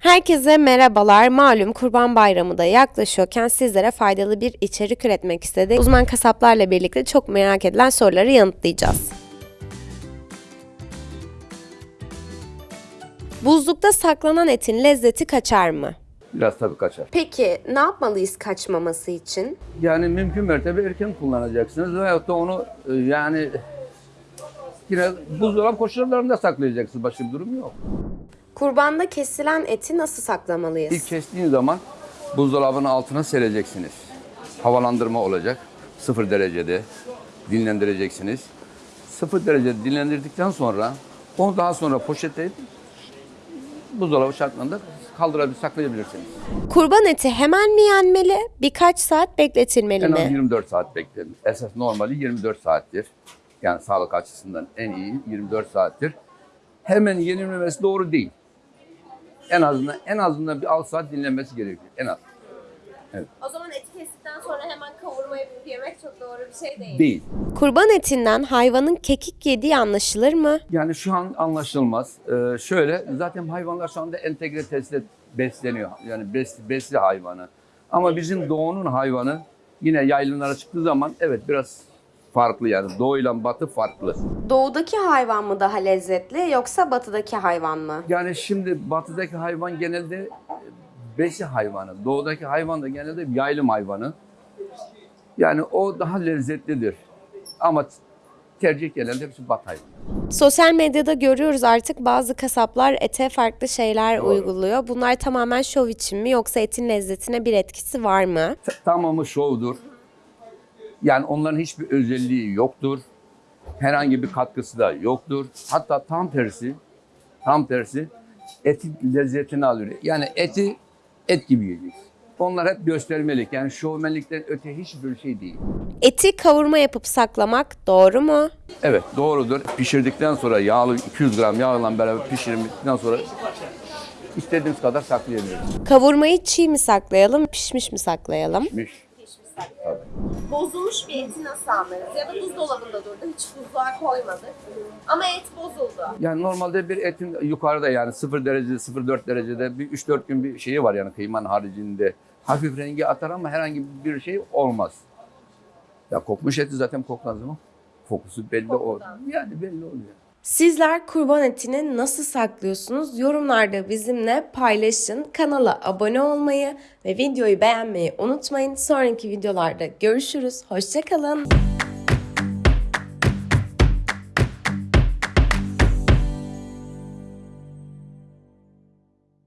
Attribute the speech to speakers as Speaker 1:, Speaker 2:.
Speaker 1: Herkese merhabalar. Malum Kurban Bayramı da yaklaşıyorken sizlere faydalı bir içerik üretmek istedik. Uzman kasaplarla birlikte çok merak edilen soruları yanıtlayacağız. Buzlukta saklanan etin lezzeti kaçar mı?
Speaker 2: Biraz tabii kaçar.
Speaker 1: Peki ne yapmalıyız kaçmaması için?
Speaker 2: Yani mümkün mertebe erken kullanacaksınız veyahut da onu e, yani yine buzdolabı koşullarında saklayacaksınız. Başka bir durum yok.
Speaker 1: Kurbanda kesilen eti nasıl saklamalıyız?
Speaker 2: İlk kestiğin zaman buzdolabının altına sereceksiniz. Havalandırma olacak. Sıfır derecede dinlendireceksiniz. Sıfır derecede dinlendirdikten sonra onu daha sonra poşetleyip buzdolabı şartlarında kaldırabilir, saklayabilirsiniz.
Speaker 1: Kurban eti hemen mi yenmeli, birkaç saat bekletilmeli
Speaker 2: En az
Speaker 1: mi?
Speaker 2: 24 saat beklenir. Esas normali 24 saattir. Yani sağlık açısından en iyi 24 saattir. Hemen yenilmemesi doğru değil. En azından en azından bir 6 saat dinlenmesi gerekiyor. En az.
Speaker 3: O zaman eti kestikten sonra hemen kavurma yapıp yemek çok doğru bir şey değil.
Speaker 2: Değil.
Speaker 1: Kurban etinden hayvanın kekik yediği anlaşılır mı?
Speaker 2: Yani şu an anlaşılmaz. Ee, şöyle zaten hayvanlar şu anda entegre testle besleniyor. Yani bes, besli hayvanı. Ama bizim doğunun hayvanı yine yaylımlara çıktığı zaman evet biraz farklı yani. Doğu ile batı farklı.
Speaker 1: Doğudaki hayvan mı daha lezzetli yoksa batıdaki hayvan mı?
Speaker 2: Yani şimdi batıdaki hayvan genelde e, besi hayvanı. Doğudaki hayvan da genelde yaylım hayvanı. Yani o daha lezzetlidir. Ama tercih genelde hepsi bat hayvanı.
Speaker 1: Sosyal medyada görüyoruz artık bazı kasaplar ete farklı şeyler
Speaker 2: Doğru.
Speaker 1: uyguluyor. Bunlar tamamen şov için mi yoksa etin lezzetine bir etkisi var mı?
Speaker 2: T- Tamamı şovdur. Yani onların hiçbir özelliği yoktur. Herhangi bir katkısı da yoktur. Hatta tam tersi, tam tersi etin lezzetini alıyor. Yani eti et gibi yiyeceksin. Onlar hep göstermelik. Yani şovmenlikten öte hiçbir şey değil.
Speaker 1: Eti kavurma yapıp saklamak doğru mu?
Speaker 2: Evet doğrudur. Pişirdikten sonra yağlı 200 gram yağla beraber pişirdikten sonra istediğimiz kadar saklayabiliriz.
Speaker 1: Kavurmayı çiğ mi saklayalım, pişmiş mi saklayalım?
Speaker 2: Pişmiş.
Speaker 3: Bozulmuş bir eti nasıl anlarız? Ya da buzdolabında durdu, hiç buzluğa koymadık. Ama et bozuldu.
Speaker 2: Yani normalde bir etin yukarıda yani 0 derecede 0.4 derecede bir 3-4 gün bir şeyi var yani kıymanın haricinde. Hafif rengi atar ama herhangi bir şey olmaz. Ya kokmuş eti zaten kokmaz mı? Kokusu belli o.
Speaker 3: Kokudan.
Speaker 2: Yani belli oluyor.
Speaker 1: Sizler kurban etini nasıl saklıyorsunuz? Yorumlarda bizimle paylaşın. Kanala abone olmayı ve videoyu beğenmeyi unutmayın. Sonraki videolarda görüşürüz. Hoşçakalın.